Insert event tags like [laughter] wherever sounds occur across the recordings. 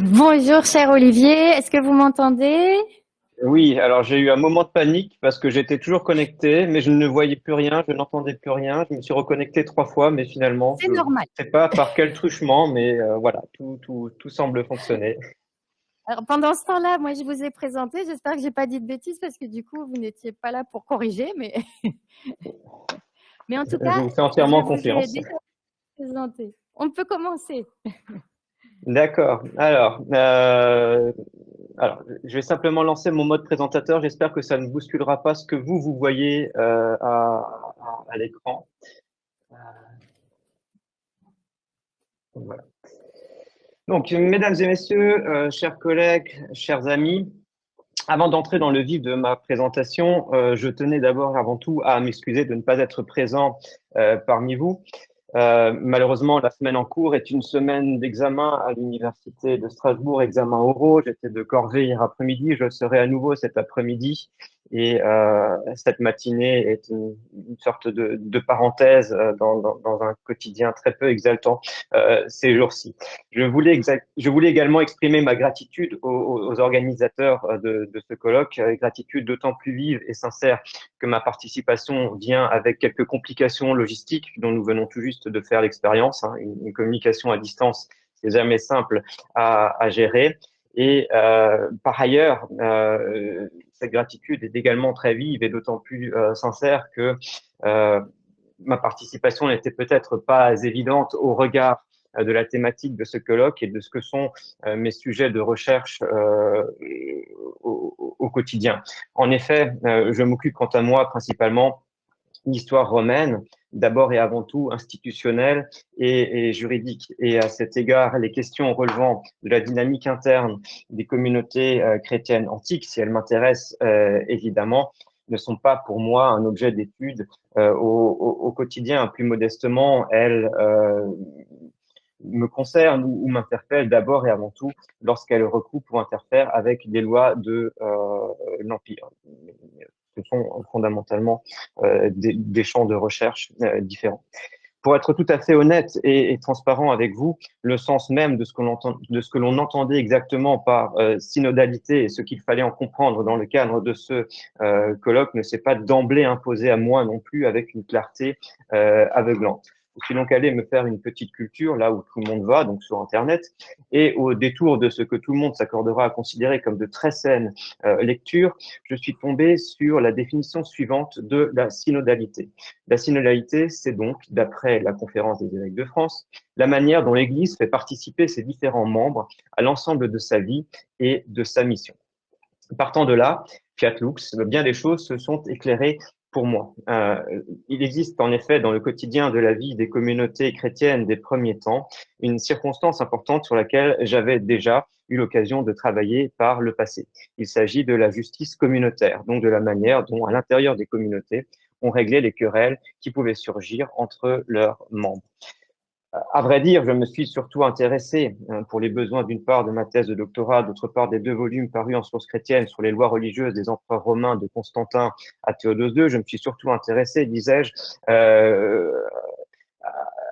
Bonjour, cher Olivier. Est-ce que vous m'entendez? Oui, alors j'ai eu un moment de panique parce que j'étais toujours connecté, mais je ne voyais plus rien, je n'entendais plus rien. Je me suis reconnecté trois fois, mais finalement, C'est je ne normal. sais pas par quel truchement, mais euh, voilà, tout, tout, tout semble fonctionner. Alors, pendant ce temps-là, moi, je vous ai présenté. J'espère que j'ai pas dit de bêtises parce que du coup, vous n'étiez pas là pour corriger, mais [laughs] mais en tout Je cas, vous fais entièrement je vous ai confiance. déjà présenté. On peut commencer. [laughs] D'accord. Alors, euh, alors, je vais simplement lancer mon mode présentateur. J'espère que ça ne bousculera pas ce que vous, vous voyez euh, à, l'écran. Euh, voilà. Donc, mesdames et messieurs, chers collègues, chers amis, avant d'entrer dans le vif de ma présentation, je tenais d'abord avant tout à m'excuser de ne pas être présent parmi vous. Euh, malheureusement, la semaine en cours est une semaine d'examen à l'Université de Strasbourg, examen oraux. J'étais de corvée hier après-midi, je serai à nouveau cet après-midi. Et euh, cette matinée est une, sorte de, de parenthèse euh, dans, dans, dans, un quotidien très peu exaltant euh, ces jours-ci. Je voulais, je voulais également exprimer ma gratitude aux, aux organisateurs euh, de, de, ce colloque, gratitude d'autant plus vive et sincère que ma participation vient avec quelques complications logistiques dont nous venons tout juste de faire l'expérience. Hein. Une, une, communication à distance, c'est jamais simple à, à gérer. Et euh, par ailleurs, euh, cette gratitude est également très vive et d'autant plus euh, sincère que euh, ma participation n'était peut-être pas évidente au regard euh, de la thématique de ce colloque et de ce que sont mes sujets de recherche au, quotidien. En effet, je m'occupe quant à moi principalement d'histoire romaine, d'abord et avant tout institutionnelle et, juridique. Et à cet égard, les questions relevant de la dynamique interne des communautés euh, chrétiennes antiques, si elles m'intéressent euh, évidemment, ne sont pas pour moi un objet d'étude euh, au, au, quotidien. Plus modestement, elles me concernent ou, m'interpellent d'abord et avant tout lorsqu'elles recoupent ou interfèrent avec des lois de l'Empire ce sont fondamentalement euh, des, champs de recherche euh, différents. Pour être tout à fait honnête et, transparent avec vous, le sens même de ce que l'on entendait exactement par euh, synodalité et ce qu'il fallait en comprendre dans le cadre de ce colloque ne s'est pas d'emblée imposé à moi non plus avec une clarté aveuglante. Je suis donc allé me faire une petite culture là où tout le monde va, donc sur Internet, et au détour de ce que tout le monde s'accordera à considérer comme de très saines euh, lectures, je suis tombé sur la définition suivante de la synodalité. La synodalité, c'est donc, d'après la conférence des évêques de France, la manière dont l'Église fait participer ses différents membres à l'ensemble de sa vie et de sa mission. Partant de là, Fiat Lux, bien des choses se sont éclairées pour moi. Euh, il existe en effet dans le quotidien de la vie des communautés chrétiennes des premiers temps une circonstance importante sur laquelle j'avais déjà eu l'occasion de travailler par le passé. Il s'agit de la justice communautaire, donc de la manière dont à l'intérieur des communautés on réglait les querelles qui pouvaient surgir entre leurs membres. À vrai dire, je me suis surtout intéressé hein, pour les besoins d'une part de ma thèse de doctorat, d'autre part des deux volumes parus en sources chrétiennes sur les lois religieuses des empereurs romains de Constantin à Théodose II. Je me suis surtout intéressé, disais-je, euh,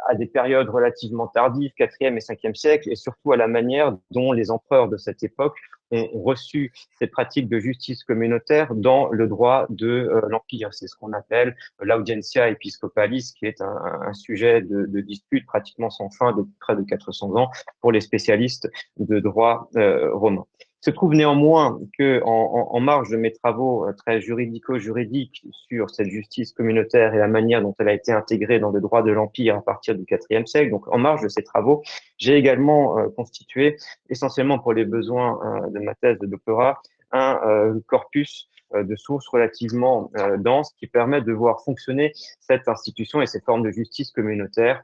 à des périodes relativement tardives, 4e et 5e siècle, et surtout à la manière dont les empereurs de cette époque ont reçu ces pratiques de justice communautaire dans le droit de euh, l'Empire. C'est ce qu'on appelle l'audientia episcopalis, qui est un, sujet de, de, dispute pratiquement sans fin depuis près de 400 ans pour les spécialistes de droit euh, romain. Se trouve néanmoins que, en, en, en, marge de mes travaux euh, très juridico-juridiques sur cette justice communautaire et la manière dont elle a été intégrée dans le droit de l'Empire à partir du IVe siècle, donc en marge de ces travaux, j'ai également euh, constitué, essentiellement pour les besoins euh, de ma thèse de doctorat, un euh, corpus euh, de sources relativement euh, denses qui permet de voir fonctionner cette institution et ces formes de justice communautaire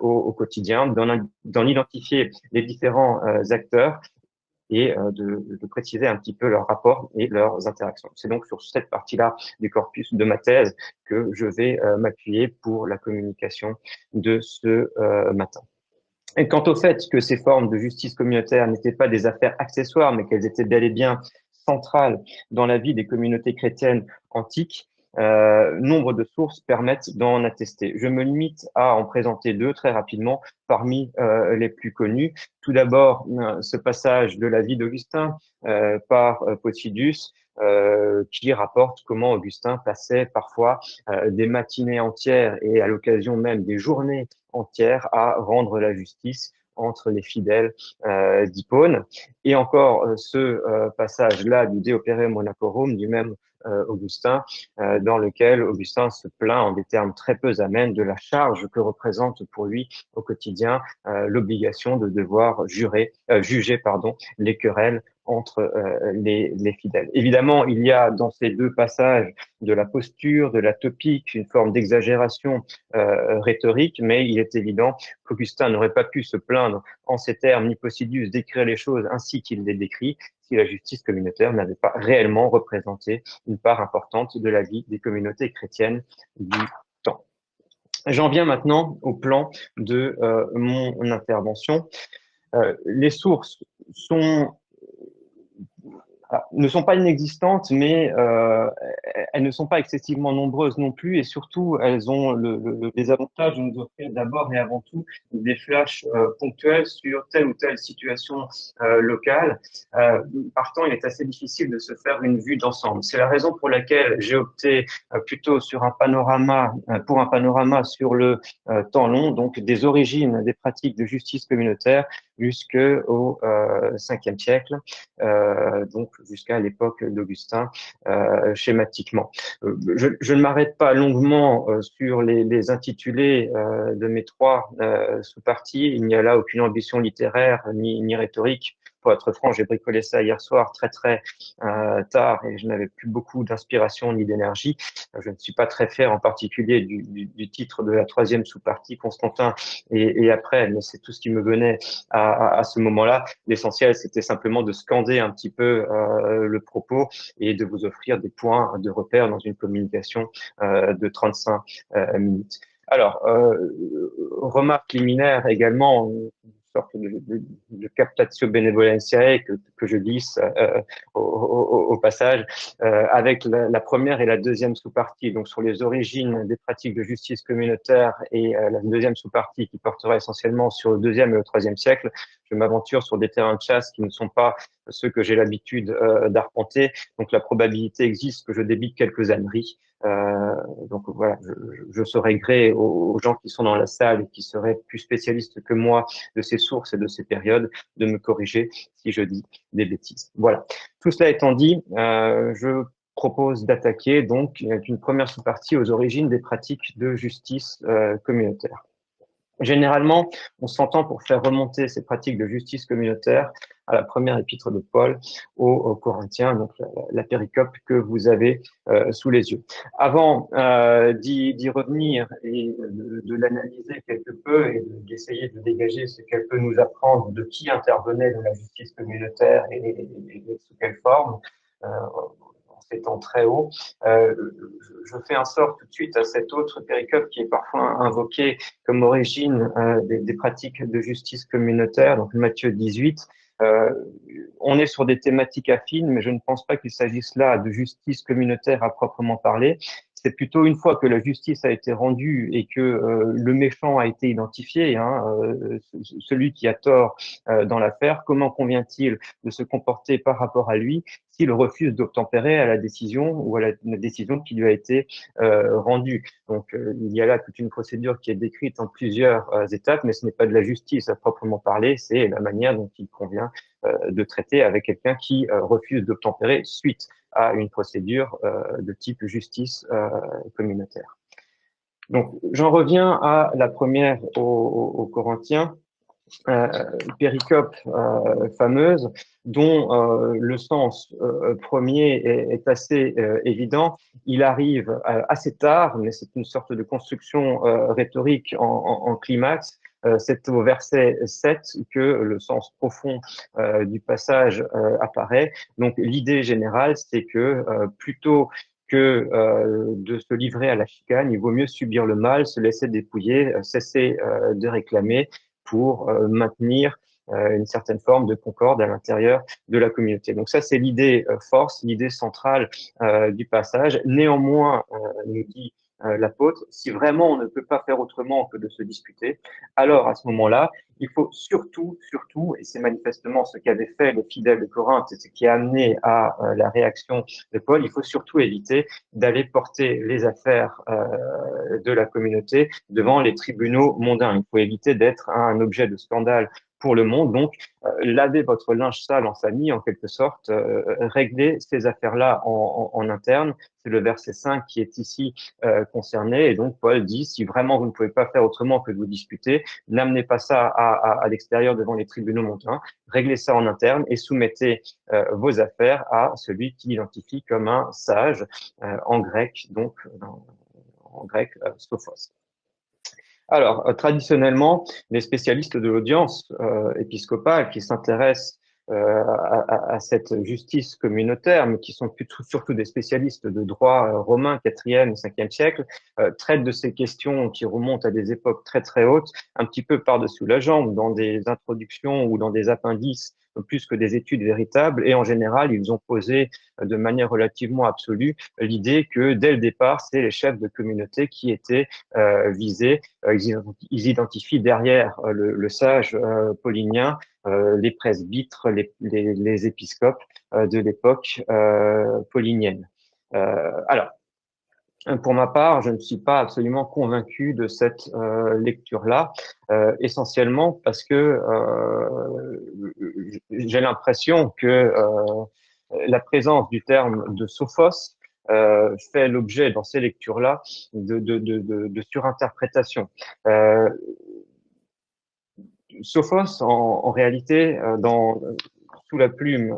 au, au, quotidien, d'en identifier les différents acteurs et euh, de, préciser un petit peu leurs rapports et leurs interactions. C'est donc sur cette partie-là du corpus de ma thèse que je vais euh, m'appuyer pour la communication de ce euh, matin. Et quant au fait que ces formes de justice communautaire n'étaient pas des affaires accessoires, mais qu'elles étaient bel et bien centrales dans la vie des communautés chrétiennes antiques, nombre de sources permettent d'en attester. Je me limite à en présenter deux très rapidement parmi les plus connus. Tout d'abord, ce passage de la vie d'Augustin par Posidus, euh, qui rapporte comment Augustin passait parfois euh, des matinées entières et à l'occasion même des journées entières à rendre la justice entre les fidèles euh, d'Hippone. Et encore euh, ce euh, passage-là du De Opere Monacorum du même Augustin, dans lequel Augustin se plaint en des termes très peu amènes de la charge que représente pour lui au quotidien l'obligation de devoir jurer, juger pardon, les querelles entre euh, les, les, fidèles. Évidemment, il y a dans ces deux passages de la posture, de la topique, une forme d'exagération euh, rhétorique, mais il est évident qu'Augustin n'aurait pas pu se plaindre en ces termes, ni Posidius, d'écrire les choses ainsi qu'il les décrit, si la justice communautaire n'avait pas réellement représenté une part importante de la vie des communautés chrétiennes du temps. J'en viens maintenant au plan de euh, mon intervention. Les sources sont ne sont pas inexistantes, mais euh, elles ne sont pas excessivement nombreuses non plus, et surtout, elles ont le, le, les avantages de nous offrir d'abord et avant tout des flashs euh, ponctuels sur telle ou telle situation euh, locale. Euh, partant, il est assez difficile de se faire une vue d'ensemble. C'est la raison pour laquelle j'ai opté euh, plutôt sur un panorama, euh, pour un panorama sur le temps long, donc des origines des pratiques de justice communautaire jusqu'au euh, 5e siècle, donc jusqu'à l'époque d'Augustin euh, schématiquement. Euh, je, ne m'arrête pas longuement euh, sur les, les intitulés de mes trois sous-parties. Il n'y a là aucune ambition littéraire ni, ni rhétorique être franc, j'ai bricolé ça hier soir très très euh, tard et je n'avais plus beaucoup d'inspiration ni d'énergie. Je ne suis pas très fier en particulier du, titre de la troisième sous-partie, Constantin et, après, mais c'est tout ce qui me venait à, ce moment-là. L'essentiel, c'était simplement de scander un petit peu euh, le propos et de vous offrir des points de repère dans une communication euh, de 35 euh, minutes. Alors, euh, remarque liminaire également, sorte de, de, de captatio benevolentiae que, je glisse euh, au, passage, euh, avec la, la, première et la deuxième sous-partie, donc sur les origines des pratiques de justice communautaire et euh, la deuxième sous-partie qui portera essentiellement sur le deuxième et le troisième siècle. Je m'aventure sur des terrains de chasse qui ne sont pas ceux que j'ai l'habitude euh, d'arpenter, donc la probabilité existe que je débite quelques âneries. Euh, donc voilà, je, je serais gré aux, gens qui sont dans la salle et qui seraient plus spécialistes que moi de ces sources et de ces périodes de me corriger si je dis des bêtises. Voilà. Tout cela étant dit, euh, je propose d'attaquer donc une première sous-partie aux origines des pratiques de justice communautaire. Généralement, on s'entend pour faire remonter ces pratiques de justice communautaire à la première épître de Paul aux, aux Corinthiens, donc la, la, péricope que vous avez euh, sous les yeux. Avant euh, d'y revenir et de, de l'analyser quelque peu et d'essayer de, dégager ce qu'elle peut nous apprendre de qui intervenait dans la justice communautaire et, et, et sous quelle forme, euh, étant très haut. Euh, je fais un sort tout de suite à cette autre péricope qui est parfois invoquée comme origine euh, des, des, pratiques de justice communautaire, donc Matthieu 18. Euh, on est sur des thématiques affines, mais je ne pense pas qu'il s'agisse là de justice communautaire à proprement parler c'est plutôt une fois que la justice a été rendue et que euh, le méchant a été identifié, hein, euh, celui qui a tort euh, dans l'affaire, comment convient-il de se comporter par rapport à lui s'il refuse d'obtempérer à la décision ou à la, la, décision qui lui a été rendue? Donc il y a là toute une procédure qui est décrite en plusieurs étapes, mais ce n'est pas de la justice à proprement parler, c'est la manière dont il convient de traiter avec quelqu'un qui refuse d'obtempérer suite à une procédure euh, de type justice euh, communautaire. Donc, j'en reviens à la première aux, Corinthiens, euh, péricope fameuse, dont le sens premier est, assez évident. Il arrive assez tard, mais c'est une sorte de construction rhétorique en, climax, c'est au verset 7 que le sens profond euh, du passage euh, apparaît. Donc l'idée générale, c'est que plutôt que euh, de se livrer à la chicane, il vaut mieux subir le mal, se laisser dépouiller, cesser euh, de réclamer pour euh, maintenir une certaine forme de concorde à l'intérieur de la communauté. Donc ça, c'est l'idée force, l'idée centrale du passage. Néanmoins, nous dit euh, l'apôtre, si vraiment on ne peut pas faire autrement que de se disputer, alors à ce moment-là, il faut surtout, surtout, et c'est manifestement ce qu'avaient fait les fidèles de Corinthe, et ce qui a amené à euh, la réaction de Paul, il faut surtout éviter d'aller porter les affaires euh, de la communauté devant les tribunaux mondains. Il faut éviter d'être un objet de scandale pour le monde. Donc, euh, lavez votre linge sale en famille, en quelque sorte, euh, réglez ces affaires-là en, en, interne. C'est le verset 5 qui est ici euh, concerné. Et donc, Paul dit, si vraiment vous ne pouvez pas faire autrement que de vous disputer, n'amenez pas ça à, à, à l'extérieur devant les tribunaux montains, réglez ça en interne et soumettez euh, vos affaires à celui qui identifie comme un sage en grec, donc en grec, sophos. Alors, euh, traditionnellement, les spécialistes de l'audience euh, épiscopale qui s'intéressent à, à, cette justice communautaire, mais qui sont plutôt, surtout des spécialistes de droit euh, romain 4e et 5e siècle, euh, traitent de ces questions qui remontent à des époques très très hautes, un petit peu par-dessous la jambe, dans des introductions ou dans des appendices plus que des études véritables. Et en général, ils ont posé de manière relativement absolue l'idée que dès le départ, c'est les chefs de communauté qui étaient euh, visés. Euh, ils, identifient derrière euh, le, le sage euh, paulinien les presbytres, les, les, les épiscopes de l'époque paulinienne. alors, pour ma part, je ne suis pas absolument convaincu de cette euh, lecture-là, euh, essentiellement parce que euh, j'ai l'impression que euh, la présence du terme de sophos euh, fait l'objet dans ces lectures-là de, de, de, de, surinterprétation. Sophos, en, en réalité, dans, sous la plume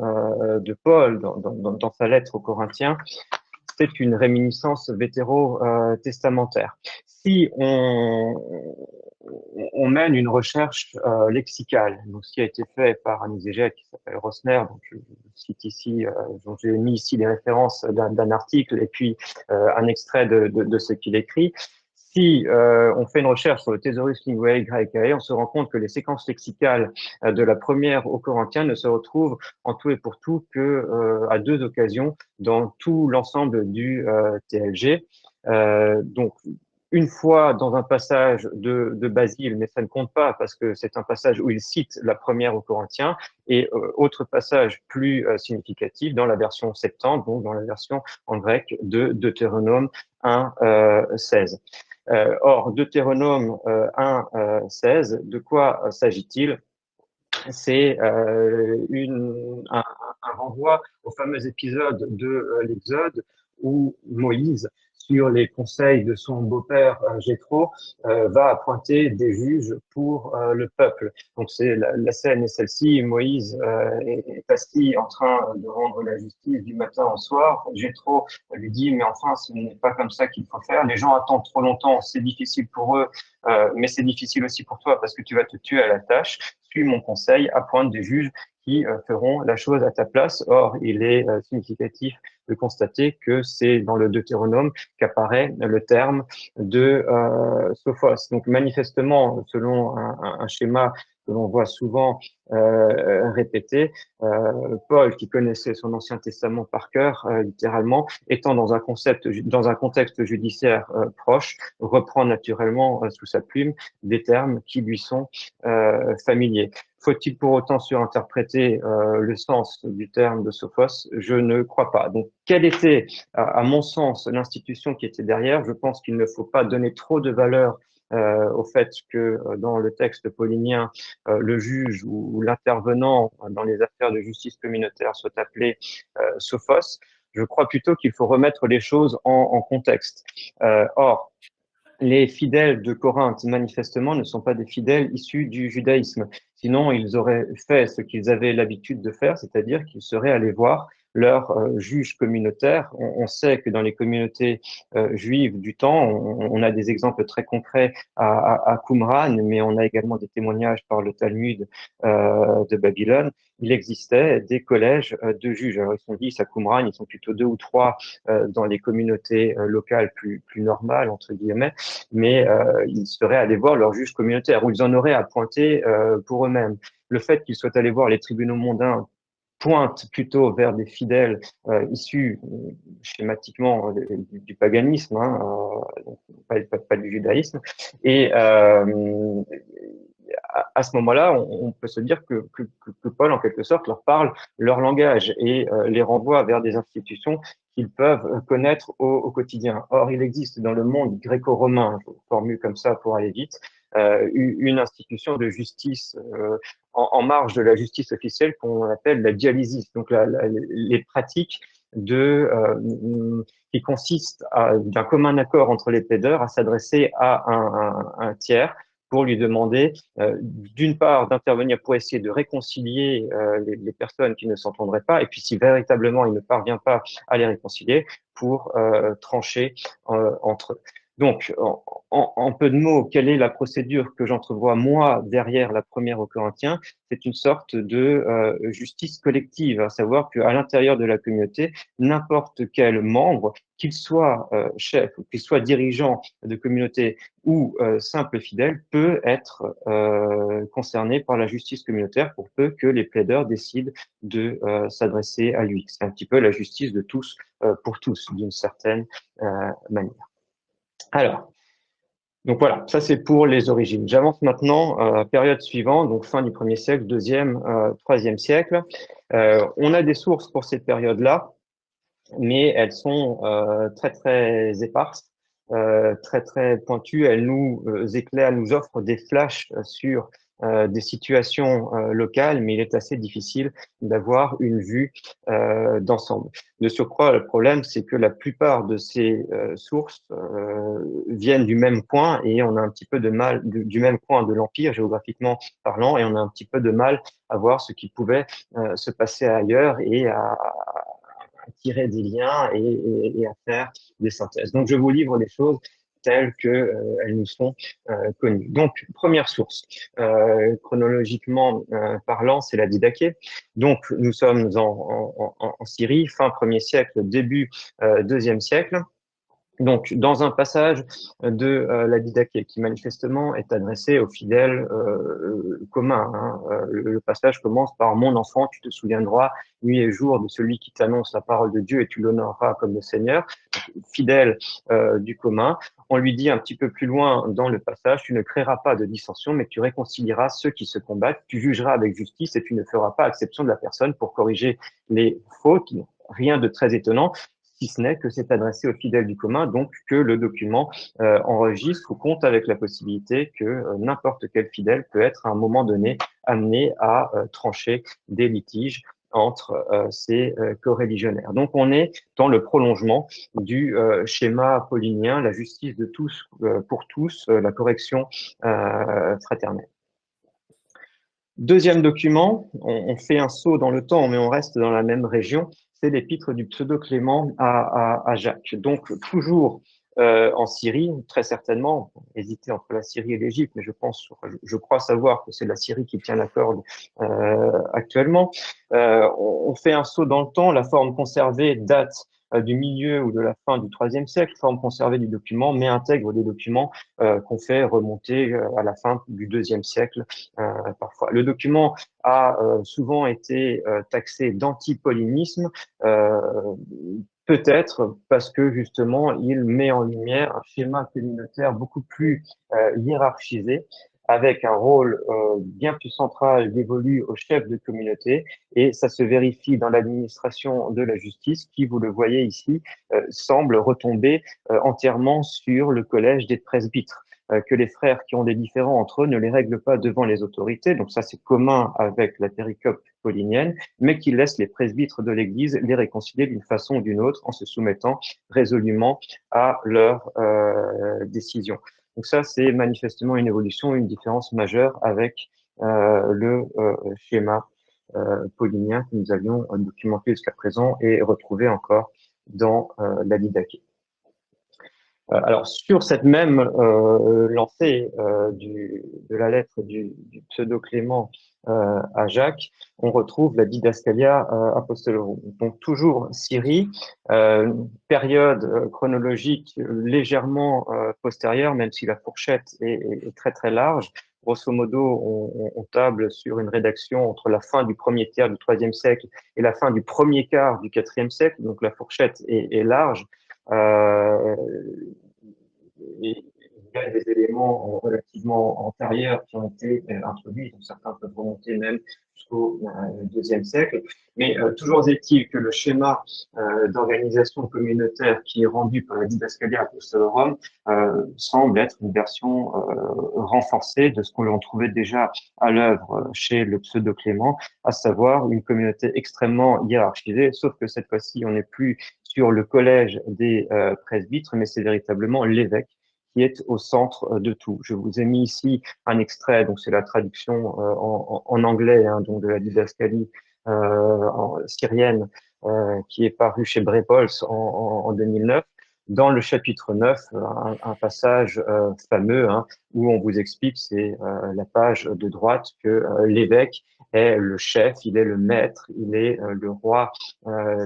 de Paul, dans, dans, dans, sa lettre aux Corinthiens, c'est une réminiscence vétéro-testamentaire. Si on, on, mène une recherche euh, lexicale, donc ce qui a été fait par un exégète qui s'appelle Rosner, donc je, cite ici, euh, j'ai mis ici les références d'un article et puis euh, un extrait de, de, de ce qu'il écrit, si euh, on fait une recherche sur le Thésaurus Linguae Graecae, on se rend compte que les séquences lexicales euh, de la première au Corinthien ne se retrouvent en tout et pour tout que euh, à deux occasions dans tout l'ensemble du TLG. donc, une fois dans un passage de, de, Basile, mais ça ne compte pas parce que c'est un passage où il cite la première au Corinthien, et autre passage plus significatif dans la version septante, donc dans la version en grec de Deutéronome 1, 16. Euh, or, Deutéronome 1, euh, 16, euh, de quoi s'agit-il? C'est un, renvoi au fameux épisode de l'Exode où Moïse sur les conseils de son beau-père euh, Jéthro, euh, va appointer des juges pour euh, le peuple. Donc c'est la, scène est celle-ci. Moïse est assis en train de rendre la justice du matin au soir. Jéthro lui dit mais enfin ce n'est pas comme ça qu'il faut faire. Les gens attendent trop longtemps. C'est difficile pour eux, mais c'est difficile aussi pour toi parce que tu vas te tuer à la tâche. Suis mon conseil, appointe des juges qui feront la chose à ta place. Or, il est significatif de constater que c'est dans le Deutéronome qu'apparaît le terme de euh, sophos. Donc manifestement, selon un, un schéma que l'on voit souvent euh, répété, euh, Paul, qui connaissait son Ancien Testament par cœur, euh, littéralement, étant dans un concept, dans un contexte judiciaire euh, proche, reprend naturellement sous sa plume des termes qui lui sont familiers. Faut-il pour autant surinterpréter le sens du terme de sophos? Je ne crois pas. Donc, quelle était, à mon sens, l'institution qui était derrière? Je pense qu'il ne faut pas donner trop de valeur au fait que euh, dans le texte paulinien, euh, le juge ou, l'intervenant dans les affaires de justice communautaire soit appelé sophos. Je crois plutôt qu'il faut remettre les choses en contexte. or, les fidèles de Corinthe, manifestement, ne sont pas des fidèles issus du judaïsme. Sinon, ils auraient fait ce qu'ils avaient l'habitude de faire, c'est-à-dire qu'ils seraient allés voir leur juge communautaire. On, sait que dans les communautés juives du temps, on, a des exemples très concrets à, à, Qumran, mais on a également des témoignages par le Talmud de Babylone. Il existait des collèges de juges. Alors, ils sont dix à Qumran, ils sont plutôt deux ou trois dans les communautés locales plus, plus normales, entre guillemets, mais ils seraient allés voir leur juge communautaire, ou ils en auraient à pointer pour eux-mêmes. Le fait qu'ils soient allés voir les tribunaux mondains pointe plutôt vers des fidèles euh, issus euh, schématiquement euh, du, paganisme, hein, pas, pas, du judaïsme. Et à, ce moment-là, on, peut se dire que, Paul, en quelque sorte, leur parle leur langage et les renvoie vers des institutions qu'ils peuvent connaître au, quotidien. Or, il existe dans le monde gréco-romain, je formule comme ça pour aller vite, euh, une institution de justice euh, en, en, marge de la justice officielle qu'on appelle la dialysis, donc la, la, les pratiques de euh, qui consistent d'un commun accord entre les plaideurs à s'adresser à un, un, un, tiers pour lui demander euh, d'une part d'intervenir pour essayer de réconcilier euh, les, les, personnes qui ne s'entendraient pas, et puis si véritablement il ne parvient pas à les réconcilier, pour euh, trancher entre eux. Donc, en, peu de mots, quelle est la procédure que j'entrevois moi derrière la première au Corinthiens? C'est une sorte de euh, justice collective, à savoir qu'à l'intérieur de la communauté, n'importe quel membre, qu'il soit euh, chef, qu'il soit dirigeant de communauté ou euh, simple fidèle, peut être concerné par la justice communautaire pour peu que les plaideurs décident de s'adresser à lui. C'est un petit peu la justice de tous pour tous, d'une certaine manière. Alors, donc voilà, ça c'est pour les origines. J'avance maintenant à euh, période suivante, donc fin du premier siècle, deuxième, euh, troisième siècle. Euh, on a des sources pour cette période-là, mais elles sont très très éparses, très très pointues. Elles nous éclairent, nous offrent des flashs sur euh, des situations euh, locales, mais il est assez difficile d'avoir une vue euh, d'ensemble. De surcroît, le problème, c'est que la plupart de ces sources viennent du même point et on a un petit peu de mal, du, même point de l'Empire, géographiquement parlant, et on a un petit peu de mal à voir ce qui pouvait se passer ailleurs et à, tirer des liens et, et, à faire des synthèses. Donc, je vous livre des choses telles qu'elles euh, nous sont euh, connues. Donc, première source, euh, chronologiquement parlant, c'est la Didaché. Donc, nous sommes en, Syrie, fin 1er siècle, début 2e siècle. Donc, dans un passage de la Didaché, qui manifestement est adressé aux fidèles communs, hein, le, passage commence par « Mon enfant, tu te souviendras nuit et jour de celui qui t'annonce la parole de Dieu et tu l'honoreras comme le Seigneur », fidèle du commun. On lui dit un petit peu plus loin dans le passage « Tu ne créeras pas de dissension, mais tu réconcilieras ceux qui se combattent, tu jugeras avec justice et tu ne feras pas exception de la personne pour corriger les fautes ». Rien de très étonnant si ce n'est que c'est adressé aux fidèles du commun, donc que le document euh, enregistre ou compte avec la possibilité que euh, n'importe quel fidèle peut être à un moment donné amené à euh, trancher des litiges entre ces co-religionnaires. Donc on est dans le prolongement du schéma apollinien, la justice de tous pour tous, la correction fraternelle. Deuxième document, on, fait un saut dans le temps, mais on reste dans la même région c'est l'épître du pseudo-Clément à, à, Jacques. Donc, toujours euh, en Syrie, très certainement, hésiter entre la Syrie et l'Égypte, mais je pense, je, crois savoir que c'est la Syrie qui tient la corde euh, actuellement. Euh, on, fait un saut dans le temps, la forme conservée date euh, du milieu ou de la fin du IIIe siècle, forme conservée du document, mais intègre des documents euh, qu'on fait remonter euh, à la fin du IIe siècle parfois. Le document a souvent été taxé d'antipollinisme, peut-être parce que justement il met en lumière un schéma communautaire beaucoup plus hiérarchisé avec un rôle euh, bien plus central dévolu au chef de communauté. Et ça se vérifie dans l'administration de la justice qui, vous le voyez ici, euh, semble retomber euh, entièrement sur le collège des presbytres que les frères qui ont des différends entre eux ne les règlent pas devant les autorités, donc ça c'est commun avec la péricope paulinienne, mais qui laissent les presbytres de l'Église les réconcilier d'une façon ou d'une autre en se soumettant résolument à leurs euh, décisions. Donc ça, c'est manifestement une évolution, une différence majeure avec euh, le euh, schéma pauliniens que nous avions documentés jusqu'à présent et retrouvés encore dans la Didaché. Euh, alors, sur cette même euh, lancée euh, du, de la lettre du, du pseudo-Clément euh, à Jacques, on retrouve la didascalia apostolorum. Donc, toujours Syrie, période chronologique légèrement postérieure, même si la fourchette est, est, très très large. Grosso modo, on, on, table sur une rédaction entre la fin du premier tiers du troisième siècle et la fin du premier quart du quatrième siècle, donc la fourchette est, est large. Euh, il y a des éléments relativement antérieurs qui ont été euh, introduits, donc certains peuvent remonter même jusqu'au euh, deuxième siècle. Mais euh, toujours est-il que le schéma d'organisation communautaire qui est rendu par la Didascalia Apostolorum semble être une version renforcée de ce qu'on trouvait déjà à l'œuvre chez le pseudo-Clément, à savoir une communauté extrêmement hiérarchisée, sauf que cette fois-ci, on n'est plus sur le collège des presbytres, mais c'est véritablement l'évêque qui est au centre euh, de tout. Je vous ai mis ici un extrait, donc c'est la traduction euh, en, en, anglais hein, donc de la didascalie euh, syrienne euh, qui est paru chez Brepols en, en, 2009 dans le chapitre 9, un, un passage euh, fameux hein, où on vous explique, c'est euh, la page de droite, que euh, l'évêque est le chef, il est le maître, il est le roi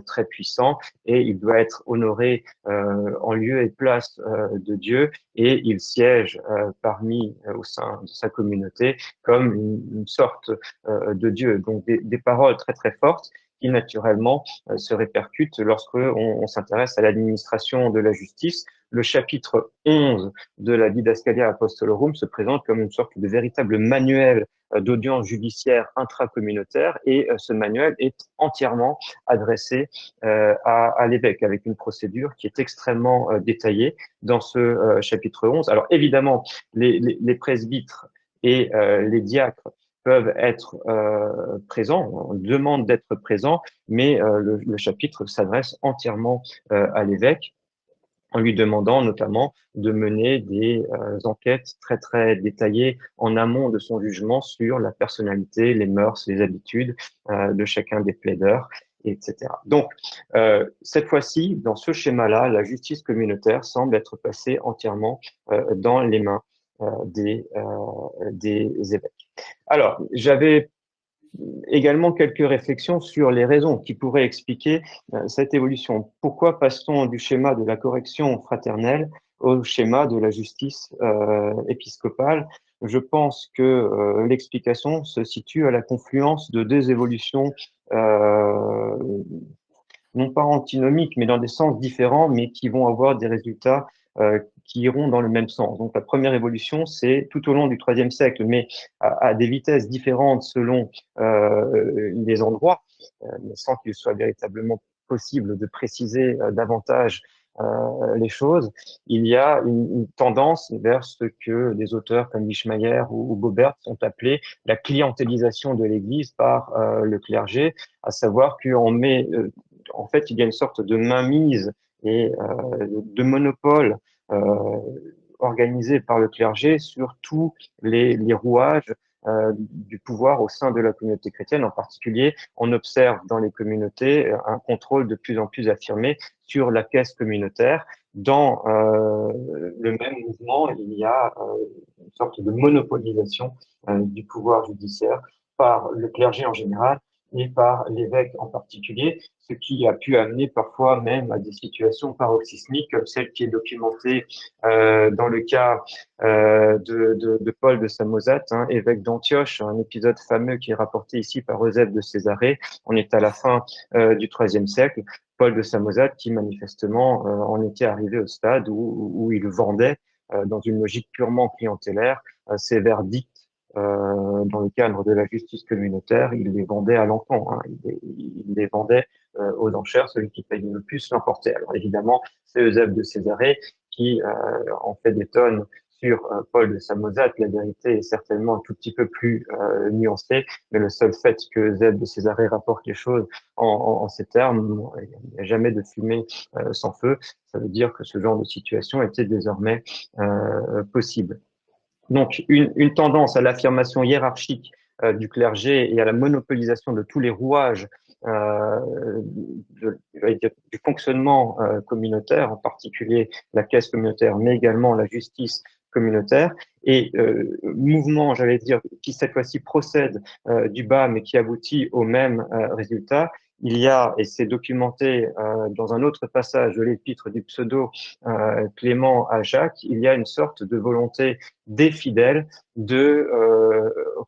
très puissant et il doit être honoré en lieu et place de Dieu et il siège parmi, au sein de sa communauté comme une, une sorte de Dieu. Donc des, des paroles très très fortes qui naturellement euh, se répercute lorsque on, s'intéresse à l'administration de la justice. Le chapitre 11 de la Didascalia Apostolorum se présente comme une sorte de véritable manuel euh, d'audience judiciaire intracommunautaire et euh, ce manuel est entièrement adressé à, l'évêque avec une procédure qui est extrêmement détaillée dans ce chapitre 11. Alors évidemment, les, les presbytres et les diacres peuvent être euh, présents, on demande d'être présents, mais euh, le, chapitre s'adresse entièrement euh, à l'évêque en lui demandant notamment de mener des euh, enquêtes très très détaillées en amont de son jugement sur la personnalité, les mœurs, les habitudes euh, de chacun des plaideurs, etc. Donc, euh, cette fois-ci, dans ce schéma-là, la justice communautaire semble être passée entièrement dans les mains des, des évêques. Alors, j'avais également quelques réflexions sur les raisons qui pourraient expliquer euh, cette évolution. Pourquoi passe-t-on du schéma de la correction fraternelle au schéma de la justice euh, épiscopale? Je pense que euh, l'explication se situe à la confluence de deux évolutions euh, non pas antinomiques, mais dans des sens différents, mais qui vont avoir des résultats euh, qui iront dans le même sens. Donc la première évolution, c'est tout au long du IIIe siècle, mais à, des vitesses différentes selon euh, les endroits, euh, sans qu'il soit véritablement possible de préciser euh, davantage les choses, il y a une, tendance vers ce que des auteurs comme Wischmeyer ou, ou Bobert ont appelé la clientélisation de l'Église par le clergé, à savoir qu'on fait, il y a une sorte de mainmise et de monopole euh, organisé par le clergé sur tous les, les rouages euh, du pouvoir au sein de la communauté chrétienne. En particulier, on observe dans les communautés un contrôle de plus en plus affirmé sur la caisse communautaire. Dans euh, le même mouvement, il y a euh, une sorte de monopolisation du pouvoir judiciaire par le clergé en général et par l'évêque en particulier, ce qui a pu amener parfois même à des situations paroxysmiques, comme celle qui est documentée euh, dans le cas euh, de, Paul de Samosate, hein, évêque d'Antioche, un épisode fameux qui est rapporté ici par Eusèbe de Césarée. On est à la fin euh, du IIIe siècle. Paul de Samosate qui manifestement en était arrivé au stade où, où il vendait, dans une logique purement clientélaire, ses verdicts euh, dans le cadre de la justice communautaire, il les vendait à l'enfant, hein. il, les, vendait euh, aux enchères, celui qui payait le plus l'emportait. Alors évidemment, c'est Eusèbe de Césarée qui euh, en fait des tonnes sur euh, Paul de Samosate. La vérité est certainement un tout petit peu plus euh, nuancée, mais le seul fait que Eusèbe de Césarée rapporte les choses en, en, en ces termes, il n'y a jamais de fumée sans feu, ça veut dire que ce genre de situation était désormais possible. Donc, une, tendance à l'affirmation hiérarchique du clergé et à la monopolisation de tous les rouages du fonctionnement communautaire, en particulier la caisse communautaire, mais également la justice communautaire et euh, mouvement, j'allais dire, qui cette fois-ci procède euh, du bas mais qui aboutit au même euh, résultat. Il y a, et c'est documenté euh, dans un autre passage de l'épître du pseudo euh, Clément à Jacques, il y a une sorte de volonté des fidèles de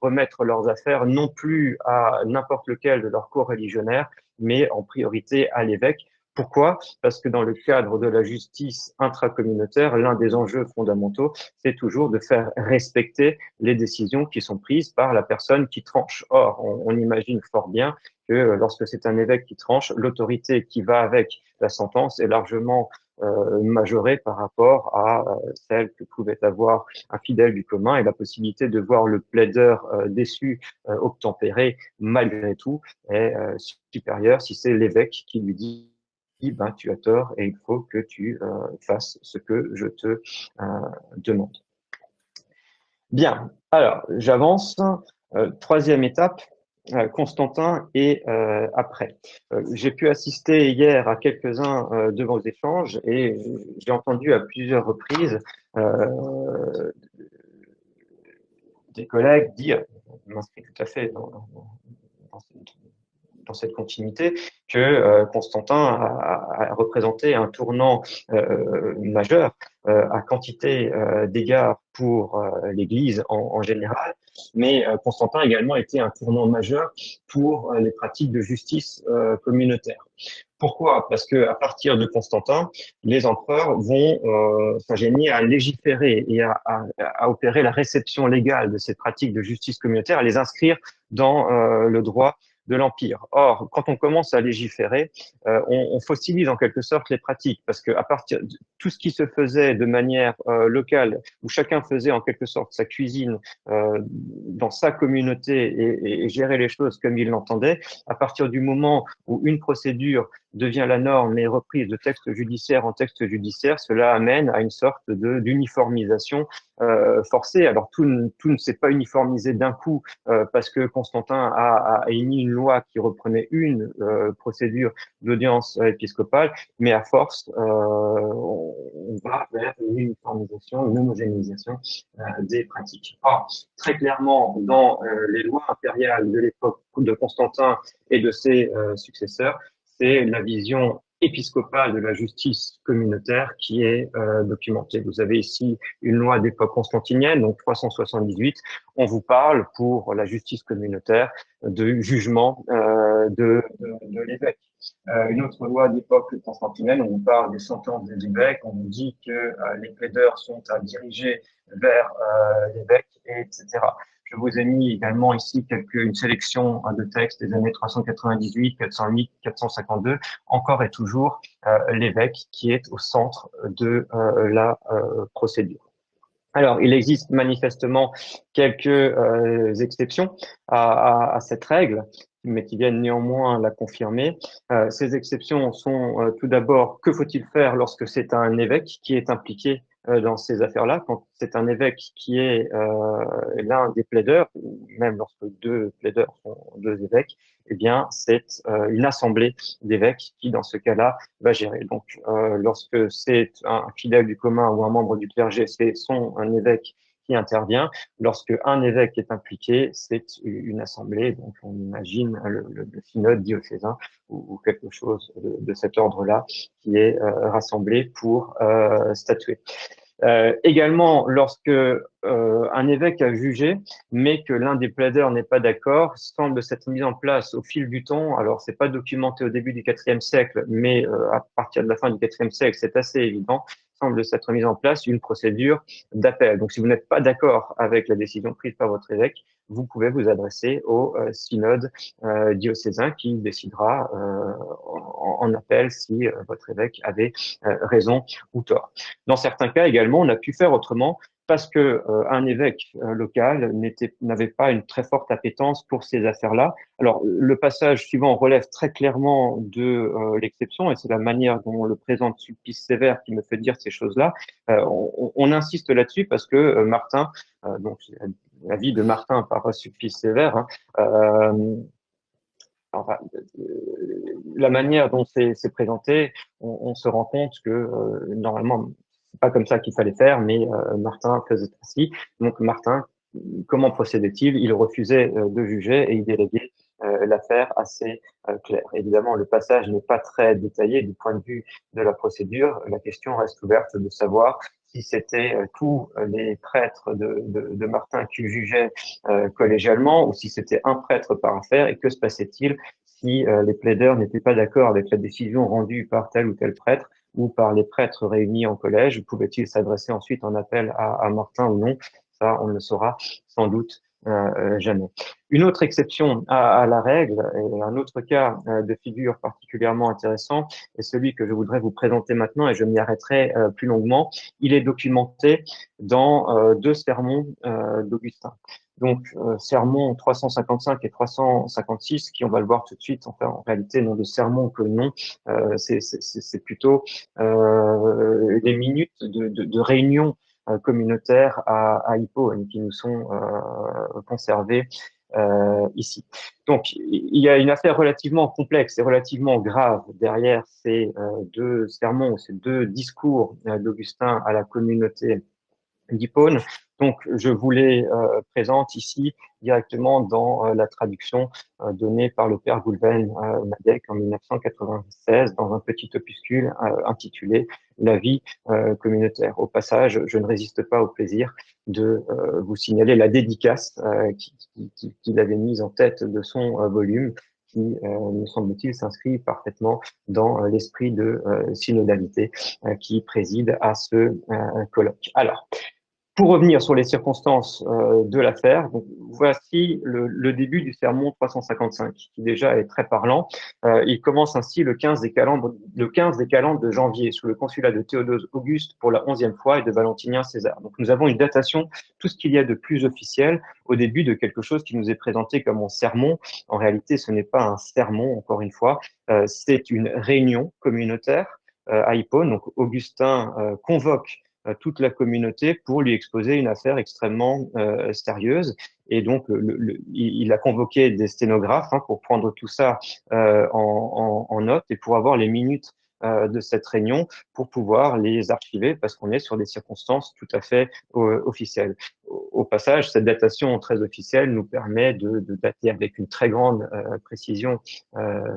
remettre leurs affaires non plus à n'importe lequel de leurs cours religionnaires, mais en priorité à l'évêque, pourquoi? Parce que dans le cadre de la justice intracommunautaire, l'un des enjeux fondamentaux, c'est toujours de faire respecter les décisions qui sont prises par la personne qui tranche. Or, on, imagine fort bien que lorsque c'est un évêque qui tranche, l'autorité qui va avec la sentence est largement euh, majorée par rapport à euh, celle que pouvait avoir un fidèle du commun et la possibilité de voir le plaideur euh, déçu obtempérer malgré tout est supérieure si c'est l'évêque qui lui dit ben, tu as tort et il faut que tu euh, fasses ce que je te euh, demande. Bien, alors j'avance. Euh, troisième étape, Constantin et après. j'ai pu assister hier à quelques-uns de vos échanges et j'ai entendu à plusieurs reprises des collègues dire, je m'inscris tout à fait dans, dans, dans cette continuité, que euh, Constantin a, représenté un tournant euh, majeur euh, à quantité d'égards pour l'Église en, général, mais Constantin a également été un tournant majeur pour les pratiques de justice communautaire. Pourquoi? Parce que à partir de Constantin, les empereurs vont euh, s'ingénier à légiférer et à, opérer la réception légale de ces pratiques de justice communautaire, à les inscrire dans le droit de l'Empire. Or, quand on commence à légiférer, euh, on, on, fossilise en quelque sorte les pratiques, parce que à partir de tout ce qui se faisait de manière euh, locale, où chacun faisait en quelque sorte sa cuisine euh, dans sa communauté et, et, gérait les choses comme il l'entendait, à partir du moment où une procédure devient la norme et reprise de texte judiciaire en texte judiciaire, cela amène à une sorte d'uniformisation euh, forcée. Alors tout, ne s'est pas uniformisé d'un coup euh, parce que Constantin a, émis une loi qui reprenait une euh, procédure d'audience épiscopale, mais à force, euh, on, va vers une uniformisation, une homogénéisation des pratiques. Or, très clairement, dans les lois impériales de l'époque de Constantin et de ses successeurs, c'est la vision épiscopale de la justice communautaire qui est euh, documentée. Vous avez ici une loi d'époque constantinienne, donc 378. On vous parle pour la justice communautaire de jugement euh, de, de, l'évêque. Euh, une autre loi d'époque constantinienne, on vous parle des sentences des évêques, on vous dit que euh, les plaideurs sont à diriger vers euh, l'évêque, etc. Je vous ai mis également ici quelques, une sélection hein, de textes des années 398, 408, 452, encore et toujours euh, l'évêque qui est au centre de euh, la euh, procédure. Alors, il existe manifestement quelques exceptions à, cette règle, mais qui viennent néanmoins la confirmer. ces exceptions sont tout d'abord, que faut-il faire lorsque c'est un évêque qui est impliqué dans ces affaires-là, quand c'est un évêque qui est euh, l'un des plaideurs, même lorsque deux plaideurs sont deux évêques, eh bien, c'est euh, une assemblée d'évêques qui, dans ce cas-là, va gérer. Donc, euh, lorsque c'est un fidèle du commun ou un membre du clergé, c'est son un évêque qui intervient. Lorsque un évêque est impliqué, c'est une assemblée. Donc, on imagine le, le, synode diocésain ou, quelque chose de, cet ordre-là qui est euh, rassemblé pour euh, statuer. Euh, également, lorsque un évêque a jugé, mais que l'un des plaideurs n'est pas d'accord, semble s'être mis en place au fil du temps. Alors, c'est pas documenté au début du IVe siècle, mais à partir de la fin du IVe siècle, c'est assez évident semble s'être mise en place une procédure d'appel. Donc, si vous n'êtes pas d'accord avec la décision prise par votre évêque, vous pouvez vous adresser au euh, synode euh, diocésain qui décidera euh, en, en, appel si votre évêque avait raison ou tort. Dans certains cas également, on a pu faire autrement parce que euh, un évêque euh, local n'avait pas une très forte appétence pour ces affaires-là. Alors, le passage suivant relève très clairement de euh, l'exception, et c'est la manière dont on le présente Sulpice Sévère qui me fait dire ces choses-là. On, on, insiste là-dessus parce que Martin, donc la vie de Martin par Sulpice Sévère. Hein. Euh, enfin, la manière dont c'est présenté, on, se rend compte que normalement, pas comme ça qu'il fallait faire, mais Martin faisait ainsi. Donc Martin, comment procédait-il? Il refusait de juger et il déléguait euh, l'affaire assez euh, claire. Évidemment, le passage n'est pas très détaillé du point de vue de la procédure. La question reste ouverte de savoir si c'était euh, tous les prêtres de, Martin qui jugeaient collégialement ou si c'était un prêtre par affaire et que se passait-il si les plaideurs n'étaient pas d'accord avec la décision rendue par tel ou tel prêtre? Ou par les prêtres réunis en collège, pouvait-il s'adresser ensuite en appel à, Martin ou non? Ça, on ne le saura sans doute euh, jamais. Une autre exception à, la règle, et un autre cas euh, de figure particulièrement intéressant, est celui que je voudrais vous présenter maintenant, et je m'y arrêterai euh, plus longuement. Il est documenté dans deux sermons d'Augustin. Donc, sermons 355 et 356, qui on va le voir tout de suite, enfin, en réalité, non de sermons que non, c'est plutôt des minutes de, de, de réunion euh, communautaires à, à Hippone qui nous sont euh, conservés euh, ici. Donc, il y a une affaire relativement complexe et relativement grave derrière ces deux sermons, ces deux discours d'Augustin à la communauté d'Hippone. Donc, je vous les euh, présente ici directement dans euh, la traduction euh, donnée par le père Goulven Madec en 1996 dans un petit opuscule intitulé La vie communautaire. Au passage, je ne résiste pas au plaisir de vous signaler la dédicace qu'il avait mise en tête de son volume qui, me semble-t-il, s'inscrit parfaitement dans l'esprit de synodalité qui préside à ce colloque. Alors, pour revenir sur les circonstances euh, de l'affaire, voici le, début du sermon 355, qui déjà est très parlant. Euh, il commence ainsi le 15 des calendes, le 15 des calendes de janvier, sous le consulat de Théodose Auguste pour la onzième fois et de Valentinien César. Donc nous avons une datation, tout ce qu'il y a de plus officiel au début de quelque chose qui nous est présenté comme un sermon. En réalité, ce n'est pas un sermon, encore une fois, euh, c'est une réunion communautaire à Hippone. Donc Augustin convoque toute la communauté pour lui exposer une affaire extrêmement euh, sérieuse. Et donc, il a convoqué des sténographes hein, pour prendre tout ça euh, en, note et pour avoir les minutes euh, de cette réunion pour pouvoir les archiver parce qu'on est sur des circonstances tout à fait officielles. Au, passage, cette datation très officielle nous permet de, de dater avec une très grande précision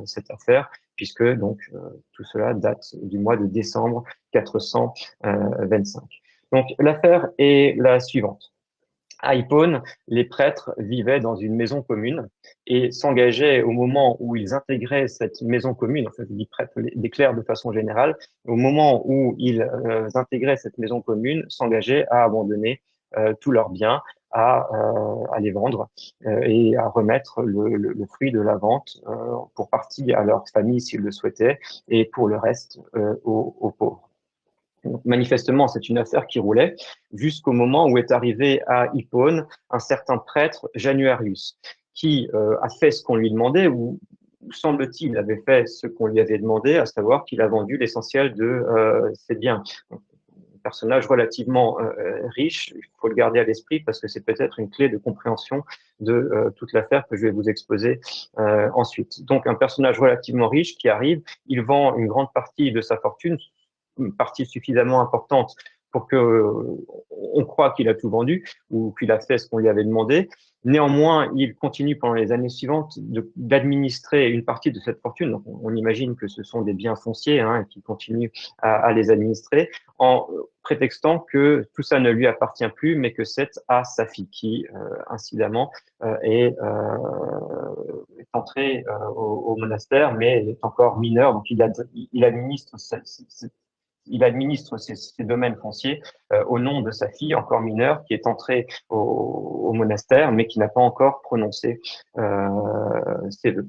cette affaire puisque donc euh, tout cela date du mois de décembre 425. Donc l'affaire est la suivante. À Hippone, les prêtres vivaient dans une maison commune et s'engageaient au moment où ils intégraient cette maison commune, enfin je dis prêtres, des clercs de façon générale, au moment où ils euh, intégraient cette maison commune, s'engageaient à abandonner euh, tous leurs biens à, euh, à les vendre euh, et à remettre le, fruit de la vente euh, pour partie à leur famille s'ils le souhaitaient et pour le reste aux, pauvres. Donc, manifestement, c'est une affaire qui roulait jusqu'au moment où est arrivé à Hippone un certain prêtre, Januarius, qui a fait ce qu'on lui demandait, ou semble-t-il avait fait ce qu'on lui avait demandé, à savoir qu'il a vendu l'essentiel de ses biens personnage relativement euh, euh, riche. Il faut le garder à l'esprit parce que c'est peut-être une clé de compréhension de euh, toute l'affaire que je vais vous exposer ensuite. Donc, un personnage relativement riche qui arrive, il vend une grande partie de sa fortune, une partie suffisamment importante pour que on croit qu'il a tout vendu ou qu'il a fait ce qu'on lui avait demandé. Néanmoins, il continue pendant les années suivantes d'administrer une partie de cette fortune. Donc, on, imagine que ce sont des biens fonciers hein, et qu'il continue à, à, les administrer en prétextant que tout ça ne lui appartient plus, mais que c'est à sa fille qui, euh, incidemment, euh, est, euh, est, entrée euh, au, au, monastère, mais est encore mineure, donc il, a, il administre cette, cette, il administre ses, domaines fonciers euh, au nom de sa fille encore mineure qui est entrée au, monastère mais qui n'a pas encore prononcé euh, ses vœux.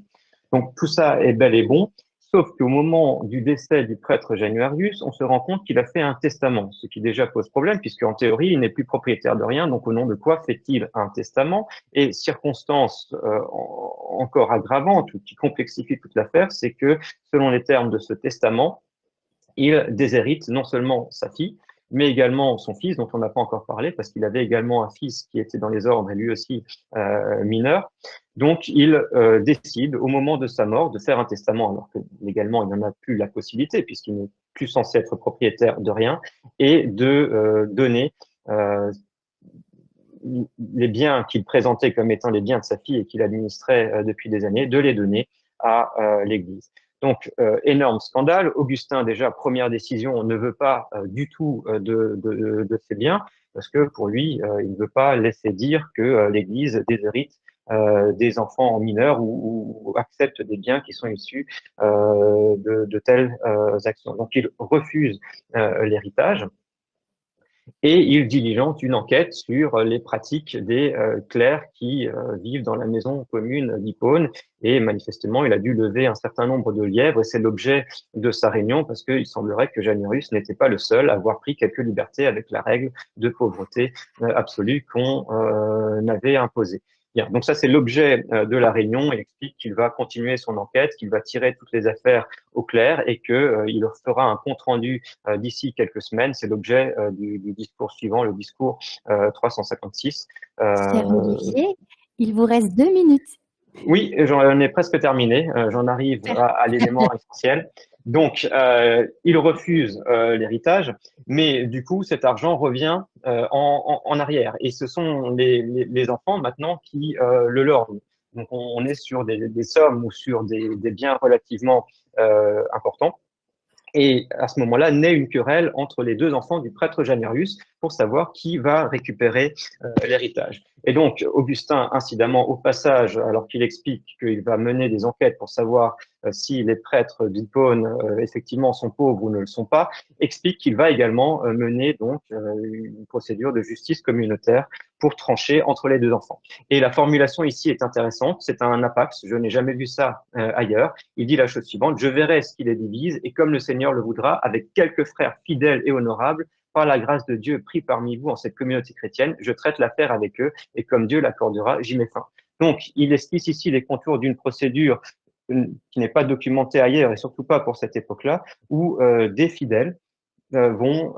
Donc tout ça est bel et bon, sauf qu'au moment du décès du prêtre Januarius, on se rend compte qu'il a fait un testament, ce qui déjà pose problème puisque en théorie il n'est plus propriétaire de rien, donc au nom de quoi fait-il un testament? Et circonstance euh, encore aggravante ou qui complexifie toute l'affaire, c'est que selon les termes de ce testament, il déshérite non seulement sa fille, mais également son fils, dont on n'a pas encore parlé, parce qu'il avait également un fils qui était dans les ordres et lui aussi euh, mineur. Donc, il euh, décide, au moment de sa mort, de faire un testament, alors que légalement, il n'en a plus la possibilité, puisqu'il n'est plus censé être propriétaire de rien, et de euh, donner les biens qu'il présentait comme étant les biens de sa fille et qu'il administrait depuis des années, de les donner à l'Église. Donc, euh, énorme scandale. Augustin, déjà, première décision, ne veut pas euh, du tout euh, de, de, de, ces biens, parce que pour lui, il ne veut pas laisser dire que l'Église déshérite des enfants mineurs ou, ou, accepte des biens qui sont issus de, de, telles actions. Donc, il refuse l'héritage et il diligente une enquête sur les pratiques des euh, clercs qui euh, vivent dans la maison commune d'Hippone et manifestement il a dû lever un certain nombre de lièvres et c'est l'objet de sa réunion parce qu'il semblerait que Janirus n'était pas le seul à avoir pris quelques libertés avec la règle de pauvreté euh, absolue qu'on avait imposée. Bien, donc ça c'est l'objet euh, de la réunion. Il explique qu'il va continuer son enquête, qu'il va tirer toutes les affaires au clair et qu'il euh, il fera un compte rendu euh, d'ici quelques semaines. C'est l'objet du, du, discours suivant, le discours 356. il vous reste deux minutes. Oui, j'en ai presque terminé. J'en arrive à, à l'élément [laughs] essentiel. Donc, euh, il refuse euh, l'héritage, mais du coup, cet argent revient euh, en, en, arrière. Et ce sont les, les, les enfants maintenant qui euh, le lorgnent. Donc, on, est sur des, des, sommes ou sur des, des biens relativement euh, importants. Et à ce moment-là, naît une querelle entre les deux enfants du prêtre Janerius pour savoir qui va récupérer euh, l'héritage. Et donc, Augustin, incidemment, au passage, alors qu'il explique qu'il va mener des enquêtes pour savoir euh, si les prêtres d'Hippone, euh, effectivement, sont pauvres ou ne le sont pas, explique qu'il va également euh, mener donc une procédure de justice communautaire pour trancher entre les deux enfants. Et la formulation ici est intéressante, c'est un apax, je n'ai jamais vu ça ailleurs. Il dit la chose suivante, je verrai ce qui les divise, et comme le Seigneur le voudra, avec quelques frères fidèles et honorables, par la grâce de Dieu pris parmi vous en cette communauté chrétienne, je traite l'affaire avec eux et comme Dieu l'accordera, j'y mets fin. Donc, il esquisse ici les contours d'une procédure euh, qui n'est pas documentée ailleurs et surtout pas pour cette époque-là, où euh, des fidèles euh, vont,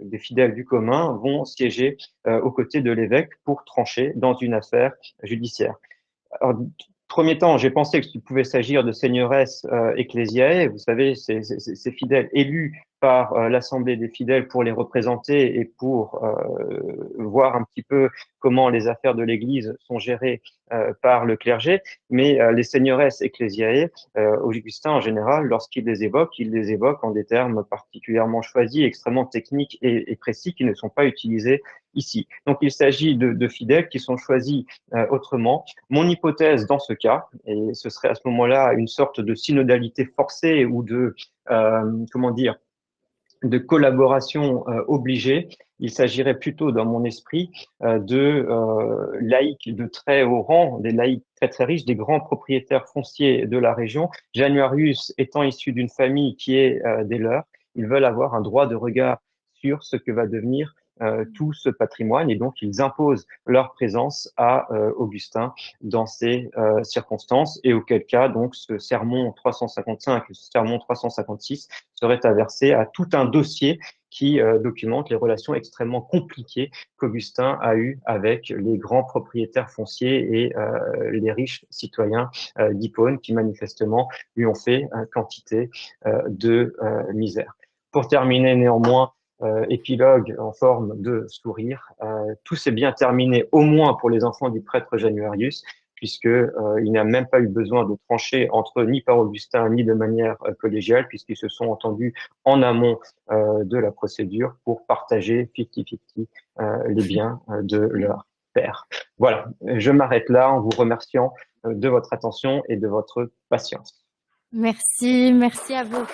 des fidèles du commun vont siéger aux côtés de l'évêque pour trancher dans une affaire judiciaire. Alors, premier temps, j'ai pensé qu'il pouvait s'agir de seigneuresses euh, vous savez, ces fidèles élus par euh, l'Assemblée des fidèles pour les représenter et pour euh, voir un petit peu comment les affaires de l'Église sont gérées euh, par le clergé, mais les seigneuresses ecclésiae, Augustin en général, lorsqu'il les évoque, il les évoque en des termes particulièrement choisis, extrêmement techniques et, précis qui ne sont pas utilisés ici. Donc il s'agit de, de, fidèles qui sont choisis autrement. Mon hypothèse dans ce cas, et ce serait à ce moment-là une sorte de synodalité forcée ou de, euh, comment dire, de collaboration euh, obligée. Il s'agirait plutôt, dans mon esprit, euh, de euh, laïcs de très haut rang, des laïcs très très riches, des grands propriétaires fonciers de la région. Januarius étant issu d'une famille qui est des leurs, ils veulent avoir un droit de regard sur ce que va devenir tout ce patrimoine et donc ils imposent leur présence à euh, Augustin dans ces euh, circonstances et auquel cas donc ce sermon 355 et ce sermon 356 serait aversé à tout un dossier qui documente les relations extrêmement compliquées qu'Augustin a eues avec les grands propriétaires fonciers et les riches citoyens d'Hippone qui manifestement lui ont fait quantité de misère. Pour terminer néanmoins, euh, épilogue en forme de sourire. Euh, tout s'est bien terminé, au moins pour les enfants du prêtre Januarius, puisque euh, il n'a même pas eu besoin de trancher entre ni par Augustin, ni de manière euh, collégiale, puisqu'ils se sont entendus en amont euh, de la procédure pour partager 50-50 les biens de leur père. Voilà, je m'arrête là en vous remerciant de votre attention et de votre patience. Merci, merci à vous.